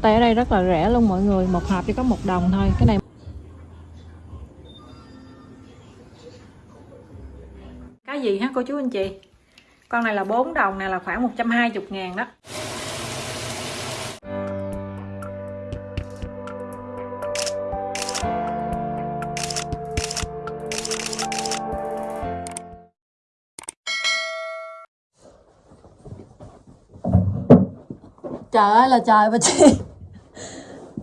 Tay ở đây rất là rẻ luôn mọi người, một hộp chỉ có một đồng thôi. Cái này Cái gì hả cô chú anh chị? Con này là 4 đồng này là khoảng 120 ngàn đó. Trời ơi là trời bà Chi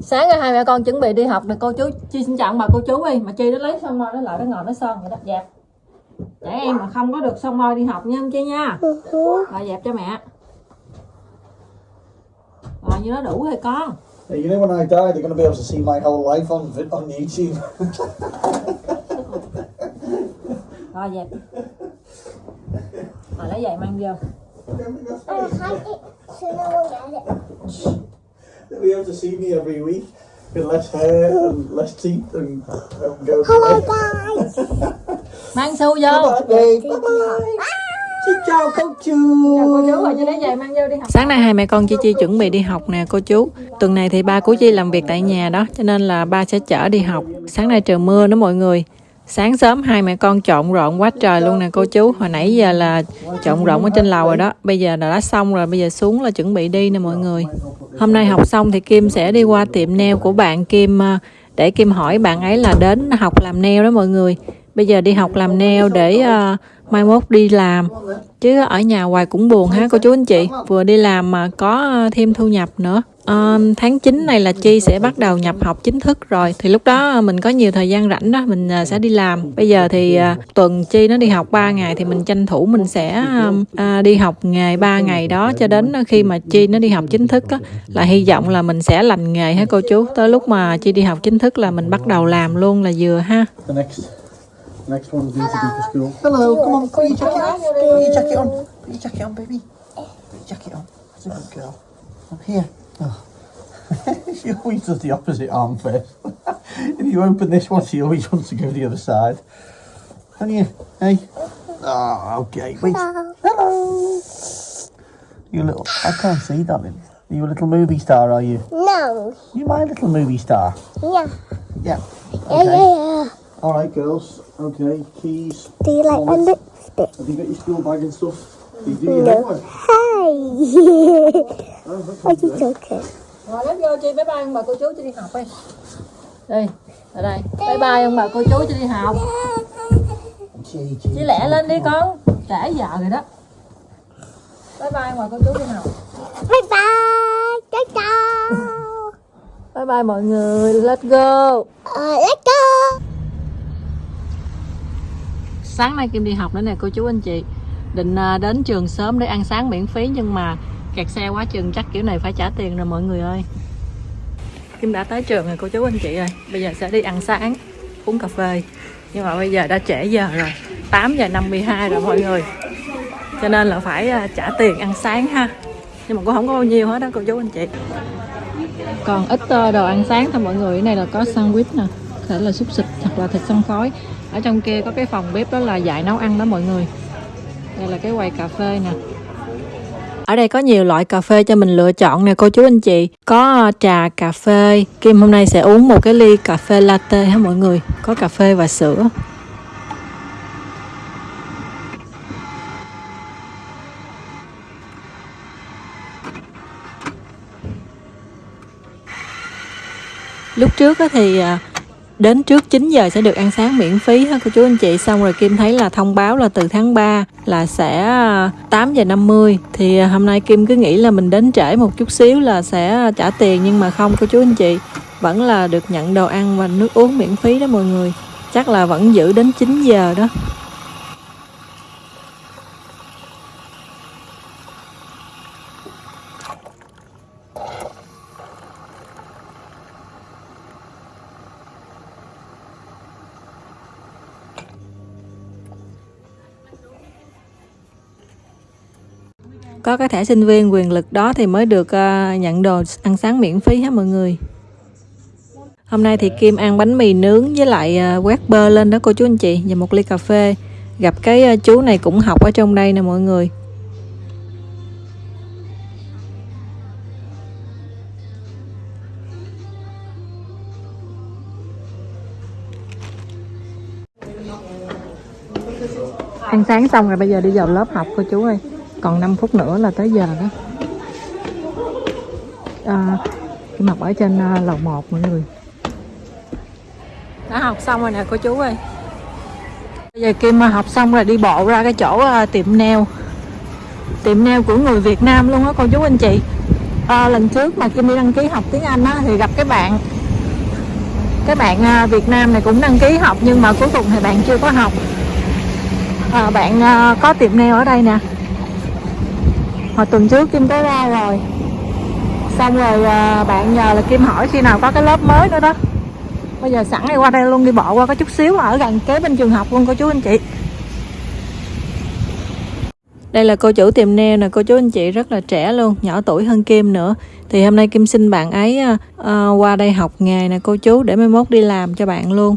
Sáng nay hai mẹ con chuẩn bị đi học rồi cô chú Chi xin chào ông bà cô chú đi Mà Chi nó lấy xong rồi nó lại nó ngồi nó son vậy đó dẹp. Trẻ em mà không có được xong rồi đi học nha Chi nha. Rồi dẹp cho mẹ. Rồi như nó đủ rồi con. Hey, you know when I die, they're going to be able to see my whole life on on YouTube. Rồi dẹp. Rồi lấy giày mang vô I hide it so no one gets it. They'll be able to see me every week with less hair and less teeth and, and go. Hello guys. Mang xu vô Bye bye. Bye bye. Xin chào cô chú. Chào cô chú rồi cho lấy giày mang vô đi học. Sáng nay hai mẹ con Chi Chi chuẩn bị đi học nè cô chú. Tuần này thì ba của Chi làm việc tại nhà đó, cho nên là ba sẽ chở đi học. Sáng nay trời mưa đó mọi người. Sáng sớm hai mẹ con trộn rộn quá trời luôn nè cô chú. Hồi nãy giờ là trộn rộn ở trên lầu rồi đó. Bây giờ đã xong rồi, bây giờ xuống là chuẩn bị đi nè mọi người. Hôm nay học xong thì Kim sẽ đi qua tiệm nail của bạn Kim à, để Kim hỏi bạn ấy là đến học làm nail đó mọi người. Bây giờ đi học làm neo để uh, mai mốt đi làm. Chứ ở nhà hoài cũng buồn ha cô chú anh chị? Vừa đi làm mà có ờ, thêm thu nhập nữa. Ờ, tháng 9 này là Chi sẽ bắt đầu nhập học chính thức rồi. Thì lúc đó ờ, mình có nhiều thời gian rảnh đó mình sẽ đi làm. Bây giờ thì ờ, tuần Chi nó đi học 3 ngày thì mình tranh thủ mình sẽ à, đi học nghề 3 ngày đó cho đến khi mà Chi nó đi học chính thức á, là hy vọng là mình sẽ lành nghề ha cô chú? Tới lúc mà Chi đi học chính thức là mình bắt đầu làm luôn là vừa ha. The next, next one's need to be for school. Hello, come on, put your jacket on. Put your jacket on. Put your jacket on, baby. Put your jacket on. That's a good girl. Up here. Oh. she always does the opposite arm first. if you open this one, she always wants to go the other side. Can you? Hey. Oh, okay. Wait. Hello. You little. I can't see, darling. Are you a little movie star? Are you? No. You my little movie star? Yeah. Yeah. Yeah, yeah, yeah. All right, girls. Okay, keys. Do you like my lipstick? Have you got your school bag and stuff? You do your homework. Hey. Oh, good. you joking? Rồi let's go Chi bye bye ông bà cô chú cho đi học đi Đi, ở đây Bye bye ông bà cô chú cho đi học Gee, gee, Chi lẹ lên đi con Trễ giờ rồi đó Bye bye ông bà cô chú đi học Bye bye. Ciao ciao. Bye bye mọi người, let's go Uh, let's go. Sáng nay Kim đi học nữa nè cô chú anh chị. Định à, đến trường sớm để ăn sáng miễn phí Nhưng mà kẹt xe quá chừng chắc kiểu này phải trả tiền rồi mọi người ơi. Kim đã tới trường rồi cô chú anh chị ơi. Bây giờ sẽ đi ăn sáng, uống cà phê. Nhưng mà bây giờ đã trễ giờ rồi 8 giờ 52 rồi mọi người. Cho nên là phải à, trả tiền ăn sáng ha. Nhưng mà cũng không có bao nhiêu hết đó cô chú anh chị. Còn ít à, đồ ăn sáng thôi mọi người. Cái này là có sandwich nè Có thể là xúc xích hoặc là thịt xông khói. Ở trong kia có cái phòng bếp đó là dạy nấu ăn đó mọi người. Đây là cái quầy cà phê nè. Ở đây có nhiều loại cà phê cho mình lựa chọn nè, cô chú anh chị. Có ờ, trà cà phê. Kim hôm nay sẽ uống một cái ly cà phê latte hả mọi người? Có cà phê và sữa. Lúc trước thì ờ, đến trước 9 giờ sẽ được ăn sáng miễn phí ha, cô chú anh chị. Xong rồi Kim thấy là thông báo là từ tháng 3 là sẽ ờ, 8 giờ 50 thì ờ, hôm nay Kim cứ nghĩ là mình đến trễ một chút xíu là sẽ ờ, trả tiền, nhưng mà không, cô chú anh chị. Vẫn là được nhận đồ ăn và nước uống miễn phí đó mọi người. Chắc là vẫn giữ đến 9 giờ đó. có cái thẻ sinh viên quyền lực đó thì mới được uh, nhận đồ ăn sáng miễn phí hết mọi người? Hôm nay thì kim ăn bánh mì nướng với lại uh, quét bơ lên đó cô chú anh chị và một ly cà phê. Gặp cái uh, chú này cũng học ở trong đây nè mọi người. Ăn sáng xong rồi bây giờ đi vào lớp học cô chú ơi còn 5 phút nữa là tới giờ đó. À, Kim học ở trên à, lầu 1 mọi người. Đã học xong rồi nè cô chú ơi. Bây giờ Kim à, học xong rồi đi bộ ra cái chỗ à, tiệm nail. Tiệm nail của người Việt Nam luôn á cô chú anh chị. À, lần trước mà Kim đi đăng ký học tiếng Anh á thì gặp cái bạn. Cái bạn Việt Nam này cũng đăng ký học nhưng mà cuối cùng thì bạn chưa có học. À, bạn có tiệm nail ở đây nè hồi tuần trước Kim có ra rồi. Xong rồi ờ, bạn nhờ là Kim hỏi khi nào có cái lớp mới nữa đó. Bây giờ sẵn này qua đây luôn đi bộ qua có chút xíu ở gần kế bên trường học luôn cô chú anh chị. Đây là cô chủ tiệm nail nè cô chú anh chị rất là trẻ luôn nhỏ tuổi hơn Kim nữa. Thì hôm nay Kim xin bạn ấy uh, qua đây học nghề nè cô chú để mai mốt đi làm cho bạn luôn.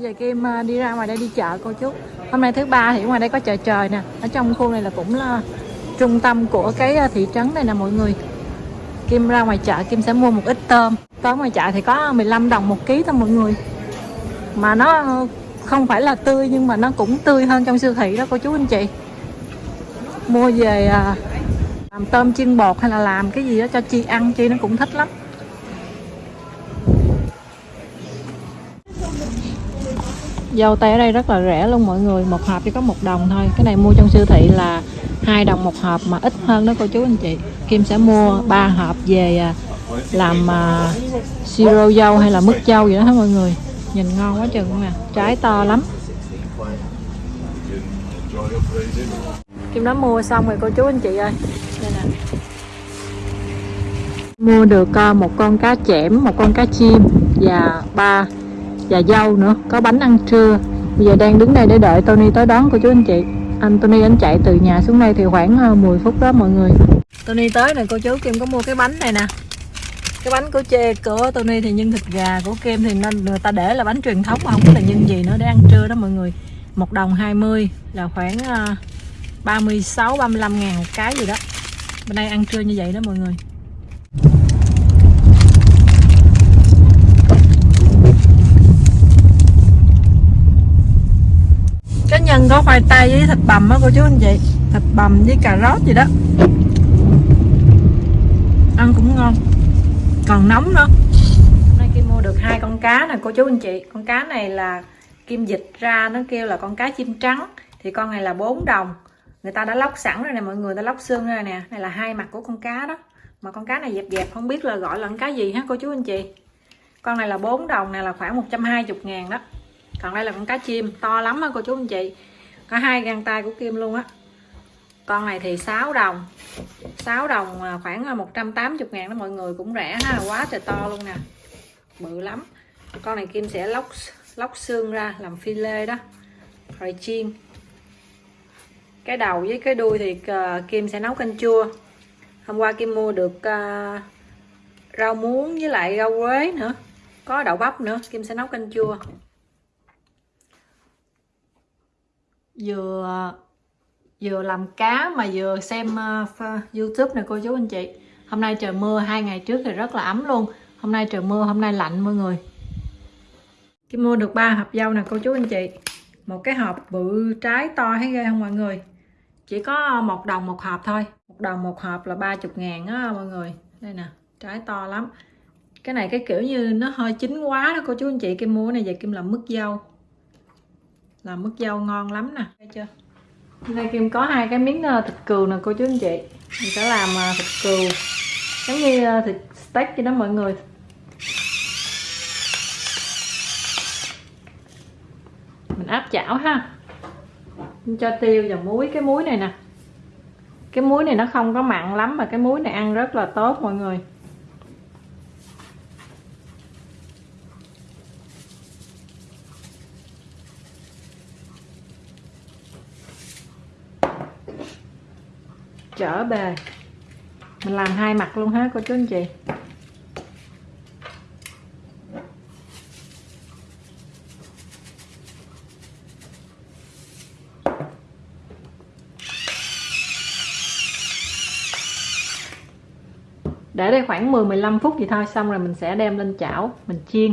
Bây giờ Kim à, đi ra ngoài đây đi chợ cô chú. Hôm nay thứ ba thì ngoài đây có chợ trời nè. Ở trong khu này là cũng là trung tâm của cái à, thị trấn này nè mọi người. Kim ra ngoài chợ, Kim sẽ mua một ít tôm. Tôm ngoài chợ thì có 15 đồng một ký thôi mọi người. Mà nó không phải là tươi nhưng mà nó cũng tươi hơn trong siêu thị đó cô chú anh chị. Mua về à, làm tôm chiên bột hay là làm cái gì đó cho Chi ăn, Chi nó cũng thích lắm. Dâu tây ở đây rất là rẻ luôn mọi người một hộp chỉ có một đồng thôi. Cái này mua trong siêu thị là hai đồng một hộp mà ít hơn đó cô chú anh chị. Kim sẽ mua ba hộp về à, làm uh, siro dâu hay là mứt dâu gì đó hết mọi người. Nhìn ngon quá chừng nè trái to lắm. Kim đã mua xong rồi cô chú anh chị ơi. Đây nè. Mua được à, một con cá chẽm một con cá chim và ba và dâu nữa, có bánh ăn trưa. Bây giờ đang đứng đây để đợi Tony tới đón cô chú anh chị. Anh Tony anh chạy từ nhà xuống đây thì khoảng ờ, 10 phút đó mọi người. Tony tới này cô chú Kim có mua cái bánh này nè. Cái bánh của chê, của Tony thì nhân thịt gà, của Kim thì nên người ta để là bánh truyền thống mà không có là nhân gì nữa để ăn trưa đó mọi người. Một đồng 20 là khoảng ờ, 36 35 ngàn một cái gì đó. Bên đây ăn trưa như vậy đó mọi người cái nhân có khoai tây với thịt bằm á cô chú anh chị. Thịt bằm với cà rốt gì đó. Ăn cũng ngon. Còn nóng nữa. Hôm nay kim mua được hai con cá nè, cô chú anh chị. Con cá này là kim dịch ra, nó kêu là con cá chim trắng. Thì con này là 4 đồng. Người ta đã lóc sẵn rồi nè, mọi người ta lóc xương ra nè. Này là hai mặt của con cá đó. Mà con cá này dẹp dẹp, không biết là gọi là con cá gì ha cô chú anh chị? Con này là 4 đồng này là khoảng 120 ngàn đó còn đây là con cá chim to lắm á cô chú anh chị. Có hai găng tay của kim luôn á. Con này thì 6 đồng. 6 đồng à, khoảng à, 180 ngàn đó mọi người cũng rẻ ha quá trời to luôn nè. Bự lắm. Con này kim sẽ lóc lóc xương ra làm phi lê đó. Rồi chiên. Cái đầu với cái đuôi thì à, kim sẽ nấu canh chua. Hôm qua kim mua được uh, rau muống với lại rau quế nữa. Có đậu bắp nữa kim sẽ nấu canh chua. Vừa vừa làm cá mà vừa xem uh, youtube nè cô chú anh chị. Hôm nay trời mưa hai ngày trước thì rất là ấm luôn. Hôm nay trời mưa hôm nay lạnh mọi người. Kim mua được ba hộp dâu nè cô chú anh chị. Một cái hộp bự trái to thấy ghê không mọi người? Chỉ có một đồng một hộp thôi. Một đồng một hộp là 30 ngàn á mọi người. Đây nè trái to lắm. Cái này cái kiểu như nó hơi chín quá đó cô chú anh chị. Kim mua này về Kim làm mứt dâu làm mứt dâu ngon lắm nè. Thấy chưa? Đây Kim có hai cái miếng ờ, thịt cừu nè, cô chú anh chị. Mình sẽ làm ờ, thịt cừu. Giống như ờ, thịt steak vậy đó mọi người. Mình áp chảo ha. Cho tiêu và muối, cái muối này nè. Cái muối này nó không có mặn lắm mà cái muối này ăn rất là tốt mọi người. Trở bề. Mình làm hai mặt luôn ha cô chú anh chị. Để đây khoảng 10-15 phút gì thôi, xong rồi mình sẽ đem lên chảo, mình chiên.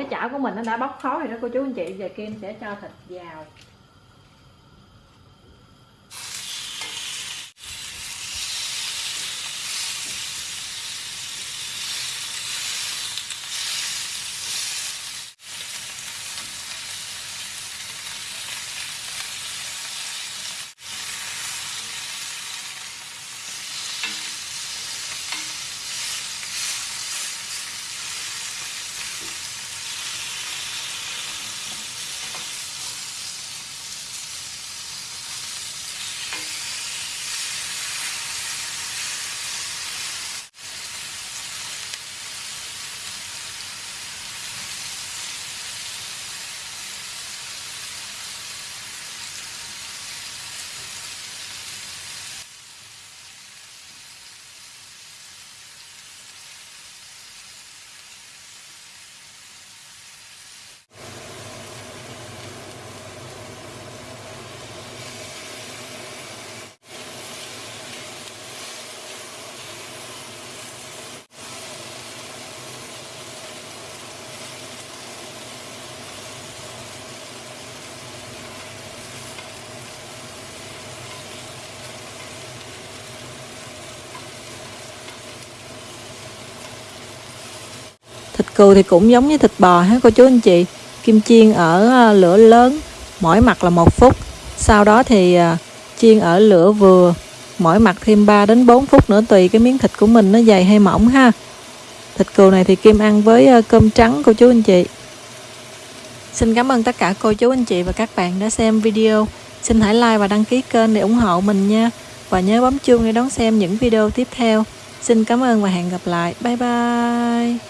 Cái chảo của mình nó đã bóc khói rồi đó, cô chú anh chị. Giờ Kim sẽ cho thịt vào. Cừu thì cũng giống như thịt bò ha, cô chú anh chị. Kim chiên ở à, lửa lớn mỗi mặt là một phút. Sau đó thì à, chiên ở lửa vừa mỗi mặt thêm 3 đến 4 phút nữa, tùy cái miếng thịt của mình nó dày hay mỏng ha. Thịt cừu này thì kim ăn với à, cơm trắng, cô chú anh chị. Xin cảm ơn tất cả cô chú anh chị và các bạn đã xem video. Xin hãy like và đăng ký kênh để ủng hộ mình nha. Và nhớ bấm chuông để đón xem những video tiếp theo. Xin cảm ơn và hẹn gặp lại. Bye bye.